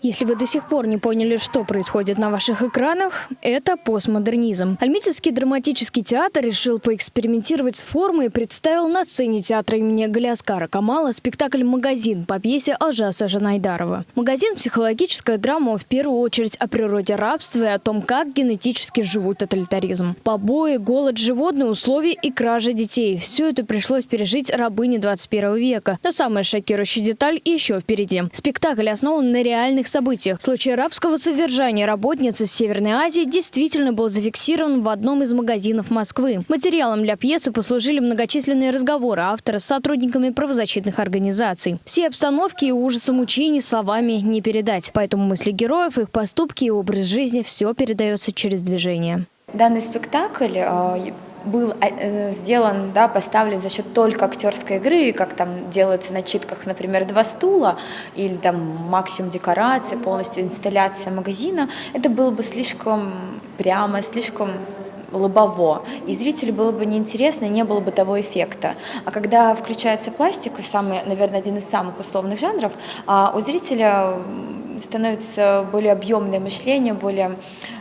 Если вы до сих пор не поняли, что происходит на ваших экранах, это постмодернизм. Альметьевский драматический театр решил поэкспериментировать с формой и представил на сцене театра имени Галиаскара Камала спектакль «Магазин» по пьесе Алжаса Жанайдарова. «Магазин» – психологическая драма в первую очередь о природе рабства и о том, как генетически живут тоталитаризм. Побои, голод, животные условия и кража детей – все это пришлось пережить рабыне 21 века. Но самая шокирующая деталь еще впереди. Спектакль основан на реальных событиях. Случай рабского содержания работницы из Северной Азии действительно был зафиксирован в одном из магазинов Москвы. Материалом для пьесы послужили многочисленные разговоры автора с сотрудниками правозащитных организаций. Все обстановки и ужасы мучений словами не передать. Поэтому мысли героев, их поступки и образ жизни – все передается через движение. Данный спектакль э, был э, сделан, да, поставлен за счет только актерской игры, как там делается на читках, например, два стула или там максимум декорации, полностью инсталляция магазина, это было бы слишком прямо, слишком лобово, и зрителю было бы неинтересно, и не было бы того эффекта. А когда включается пластик, самый, наверное, один из самых условных жанров, а у зрителя становится более объемное мышление, более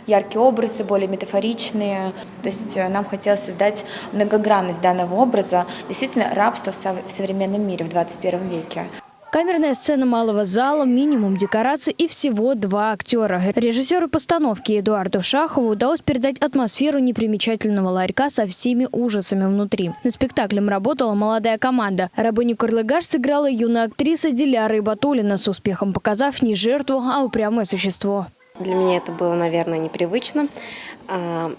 яркие образы, более метафоричные. То есть э, нам хотелось создать многогранность данного образа, действительно рабство в современном мире в 21 веке. Камерная сцена малого зала, минимум декораций и всего два актера. Режиссеру постановки Эдуарду Шахову удалось передать атмосферу непримечательного ларька со всеми ужасами внутри. Над спектаклем работала молодая команда. Рабыню Карлыгаш сыграла юная актриса Диляра Ибатулина, с успехом показав не жертву, а упрямое существо. Для меня это было, наверное, непривычно. А,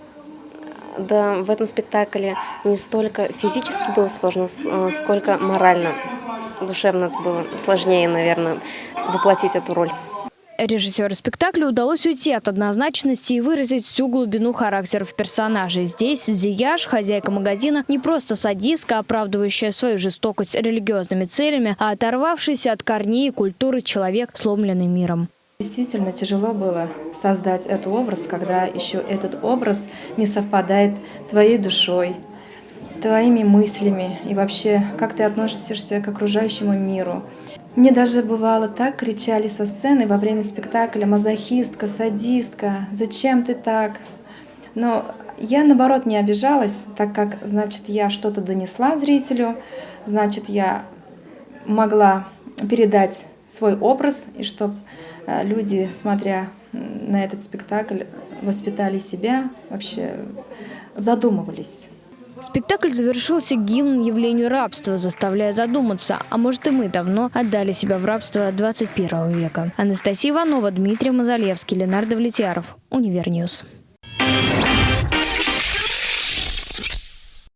да, в этом спектакле не столько физически было сложно, а, сколько морально, душевно это было сложнее, наверное, воплотить эту роль. Режиссеру спектакля удалось уйти от однозначности и выразить всю глубину характеров персонажей. Здесь Зияш, хозяйка магазина, не просто садистка, оправдывающая свою жестокость религиозными целями, а оторвавшийся от корней и культуры человек, сломленный миром. Действительно тяжело было создать этот образ, когда еще этот образ не совпадает твоей душой, твоими мыслями и вообще, как ты относишься к окружающему миру. Мне даже бывало так кричали со сцены во время спектакля «Мазохистка, садистка, зачем ты так?». Но я, наоборот, не обижалась, так как, значит, я что-то донесла зрителю, значит, я могла передать свой образ, и чтобы э, люди, смотря на этот спектакль, воспитали себя, вообще задумывались. Спектакль завершился гимн явлению рабства, заставляя задуматься, а может и мы давно отдали себя в рабство 21 века. Анастасия Иванова, Дмитрий Мазалевский, Ленардо Влетьяров, Univer News.